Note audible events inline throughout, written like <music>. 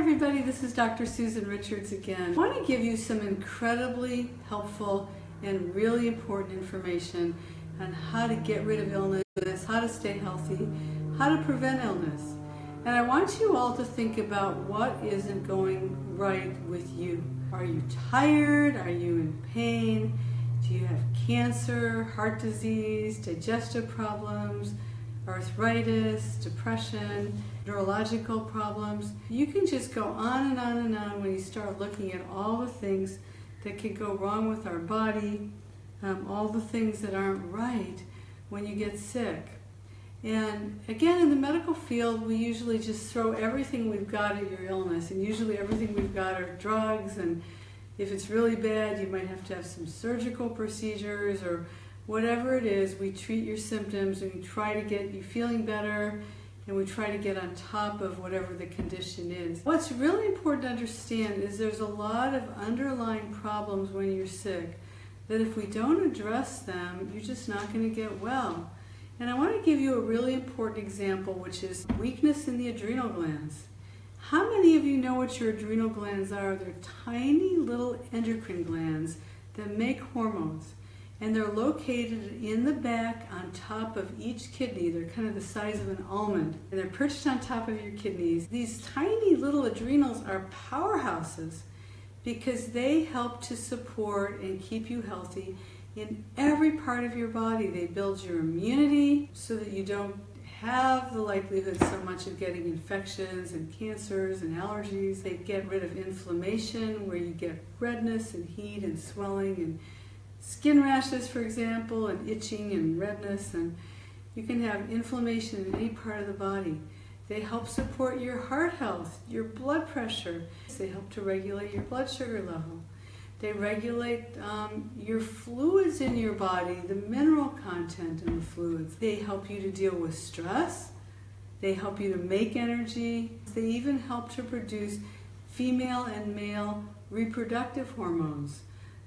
everybody, this is Dr. Susan Richards again. I want to give you some incredibly helpful and really important information on how to get rid of illness, how to stay healthy, how to prevent illness. And I want you all to think about what isn't going right with you. Are you tired? Are you in pain? Do you have cancer, heart disease, digestive problems, arthritis, depression, neurological problems? You can just go on and on and on when you start looking at all the things that can go wrong with our body, um, all the things that aren't right when you get sick. And again, in the medical field, we usually just throw everything we've got at your illness, and usually everything we've got are drugs, and if it's really bad, you might have to have some surgical procedures or whatever it is. We treat your symptoms and we try to get you feeling better, and we try to get on top of whatever the condition is. What's really important to understand is there's a lot of underlying problems when you're sick that if we don't address them, you're just not going to get well. And I want to give you a really important example, which is weakness in the adrenal glands. How many of you know what your adrenal glands are? They're tiny little endocrine glands that make hormones. And they're located in the back on top of each kidney. They're kind of the size of an almond. And they're perched on top of your kidneys. These tiny little adrenals are powerhouses because they help to support and keep you healthy in every part of your body. They build your immunity so that you don't have the likelihood so much of getting infections and cancers and allergies. They get rid of inflammation where you get redness and heat and swelling and skin rashes, for example, and itching and redness. And you can have inflammation in any part of the body. They help support your heart health, your blood pressure. They help to regulate your blood sugar level. They regulate um, your fluids in your body, the mineral content in the fluids. They help you to deal with stress. They help you to make energy. They even help to produce female and male reproductive hormones.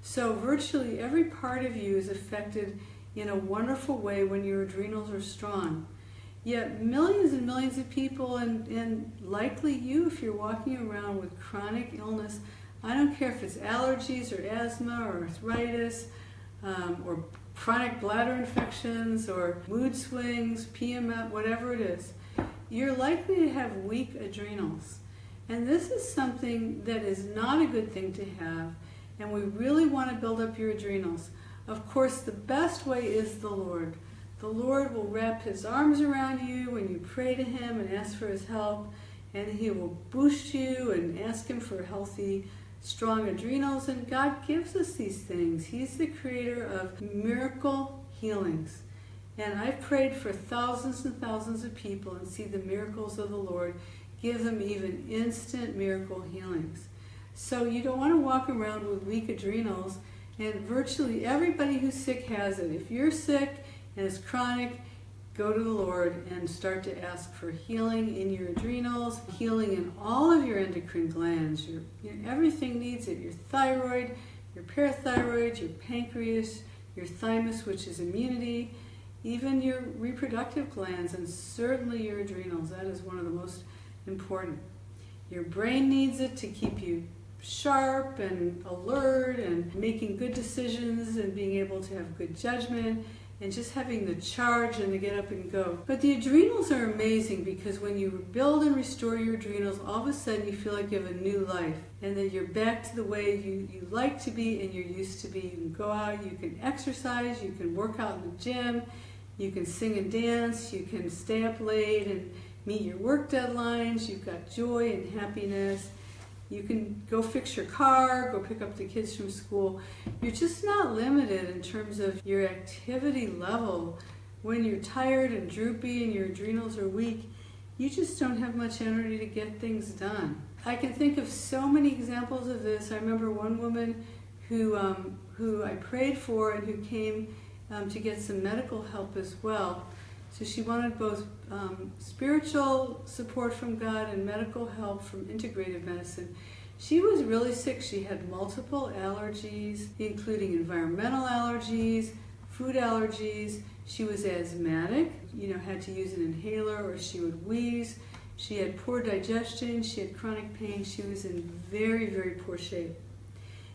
So virtually every part of you is affected in a wonderful way when your adrenals are strong. Yet millions and millions of people, and, and likely you if you're walking around with chronic illness, I don't care if it's allergies or asthma or arthritis um, or chronic bladder infections or mood swings, PMS, whatever it is, you're likely to have weak adrenals. And this is something that is not a good thing to have, and we really want to build up your adrenals. Of course, the best way is the Lord. The Lord will wrap his arms around you when you pray to him and ask for his help, and he will boost you and ask him for healthy strong adrenals, and God gives us these things. He's the creator of miracle healings. And I've prayed for thousands and thousands of people and see the miracles of the Lord give them even instant miracle healings. So you don't want to walk around with weak adrenals, and virtually everybody who's sick has it. If you're sick and it's chronic, go to the Lord and start to ask for healing in your adrenals, healing in all of your endocrine glands. Your, everything needs it. Your thyroid, your parathyroid, your pancreas, your thymus, which is immunity, even your reproductive glands, and certainly your adrenals. That is one of the most important. Your brain needs it to keep you sharp and alert and making good decisions and being able to have good judgment and just having the charge and to get up and go. But the adrenals are amazing because when you build and restore your adrenals, all of a sudden you feel like you have a new life and that you're back to the way you, you like to be and you're used to be. You can go out, you can exercise, you can work out in the gym, you can sing and dance, you can stay up late and meet your work deadlines, you've got joy and happiness you can go fix your car, go pick up the kids from school. You're just not limited in terms of your activity level. When you're tired and droopy and your adrenals are weak, you just don't have much energy to get things done. I can think of so many examples of this. I remember one woman who, um, who I prayed for and who came um, to get some medical help as well. So she wanted both um, spiritual support from God and medical help from integrative medicine. She was really sick. She had multiple allergies, including environmental allergies, food allergies. She was asthmatic, you know, had to use an inhaler or she would wheeze. She had poor digestion, she had chronic pain, she was in very, very poor shape.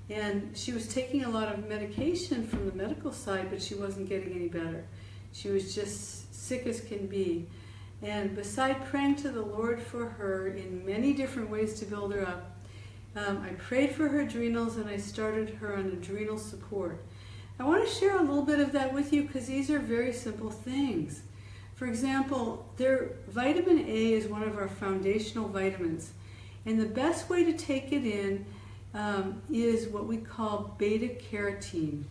And she was taking a lot of medication from the medical side, but she wasn't getting any better. She was just sick as can be. And beside praying to the Lord for her in many different ways to build her up, um, I prayed for her adrenals and I started her on adrenal support. I want to share a little bit of that with you because these are very simple things. For example, their vitamin A is one of our foundational vitamins. And the best way to take it in um, is what we call beta carotene.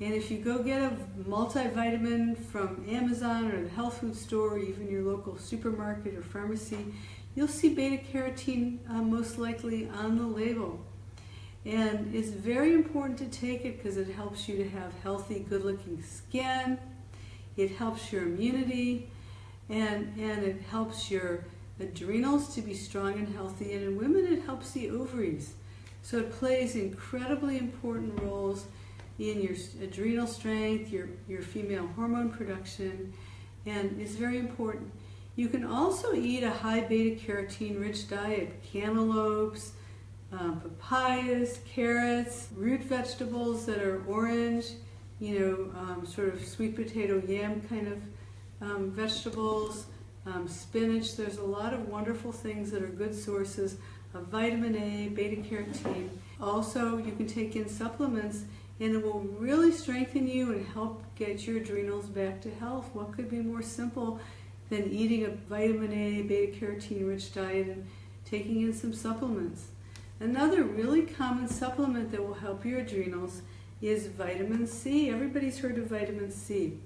And if you go get a multivitamin from Amazon or the health food store or even your local supermarket or pharmacy, you'll see beta carotene uh, most likely on the label. And it's very important to take it because it helps you to have healthy, good looking skin, it helps your immunity, and, and it helps your adrenals to be strong and healthy. And in women, it helps the ovaries. So it plays incredibly important roles in your adrenal strength, your, your female hormone production, and it's very important. You can also eat a high beta carotene rich diet, cantaloupes, um, papayas, carrots, root vegetables that are orange, you know, um, sort of sweet potato yam kind of um, vegetables, um, spinach. There's a lot of wonderful things that are good sources of vitamin A, beta carotene. Also, you can take in supplements and it will really strengthen you and help get your adrenals back to health. What could be more simple than eating a vitamin A, beta carotene rich diet and taking in some supplements? Another really common supplement that will help your adrenals is vitamin C. Everybody's heard of vitamin C.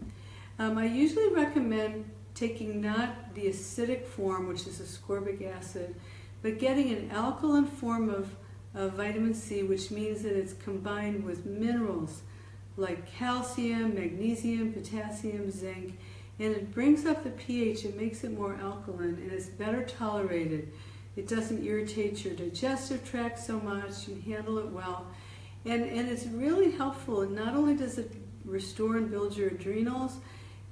Um, I usually recommend taking not the acidic form, which is ascorbic acid, but getting an alkaline form of, of vitamin C, which means that it's combined with minerals like calcium, magnesium, potassium, zinc, and it brings up the pH, it makes it more alkaline, and it's better tolerated. It doesn't irritate your digestive tract so much, you handle it well, and, and it's really helpful. And not only does it restore and build your adrenals,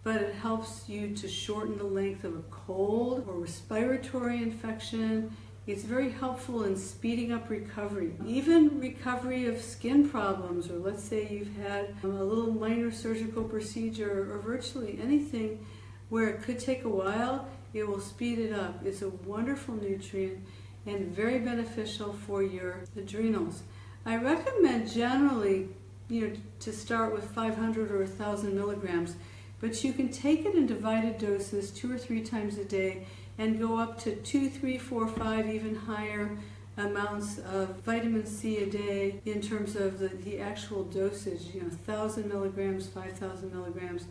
but it helps you to shorten the length of a cold or respiratory infection. It's very helpful in speeding up recovery. Even recovery of skin problems, or let's say you've had a little minor surgical procedure or virtually anything where it could take a while, it will speed it up. It's a wonderful nutrient and very beneficial for your adrenals. I recommend generally, you know, to start with 500 or 1,000 milligrams but you can take it in divided doses two or three times a day and go up to two, three, four, five, even higher amounts of vitamin C a day in terms of the, the actual dosage, you know, 1,000 milligrams, 5,000 milligrams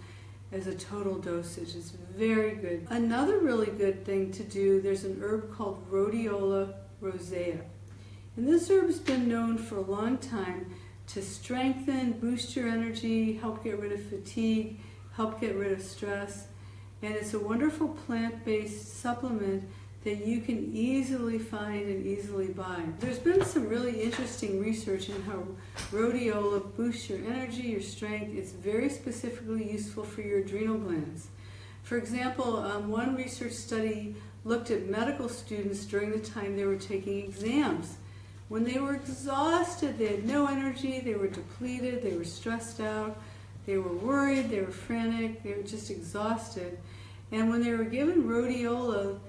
as a total dosage. It's very good. Another really good thing to do, there's an herb called Rhodiola rosea. And this herb's been known for a long time to strengthen, boost your energy, help get rid of fatigue, help get rid of stress. And it's a wonderful plant-based supplement that you can easily find and easily buy. There's been some really interesting research in how rhodiola boosts your energy, your strength. It's very specifically useful for your adrenal glands. For example, um, one research study looked at medical students during the time they were taking exams. When they were exhausted, they had no energy, they were depleted, they were stressed out, they were worried, they were frantic, they were just exhausted. And when they were given rhodiola,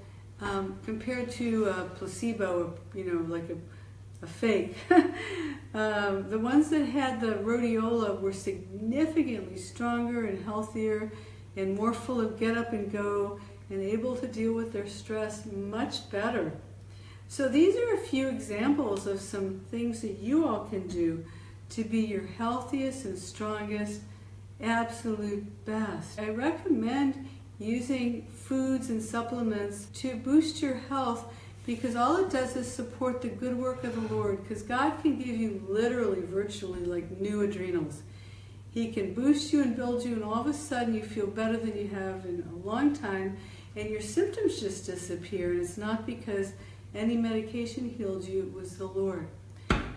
um, compared to a placebo, you know, like a, a fake, <laughs> um, the ones that had the rhodiola were significantly stronger and healthier and more full of get up and go and able to deal with their stress much better. So these are a few examples of some things that you all can do to be your healthiest and strongest absolute best. I recommend using foods and supplements to boost your health because all it does is support the good work of the Lord because God can give you literally, virtually like new adrenals. He can boost you and build you and all of a sudden you feel better than you have in a long time and your symptoms just disappear and it's not because any medication healed you, it was the Lord.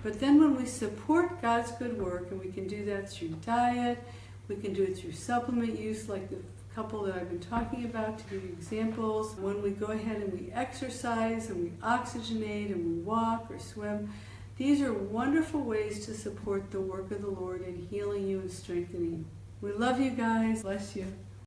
But then when we support God's good work, and we can do that through diet, we can do it through supplement use like the couple that I've been talking about to give you examples. When we go ahead and we exercise and we oxygenate and we walk or swim, these are wonderful ways to support the work of the Lord in healing you and strengthening you. We love you guys. Bless you.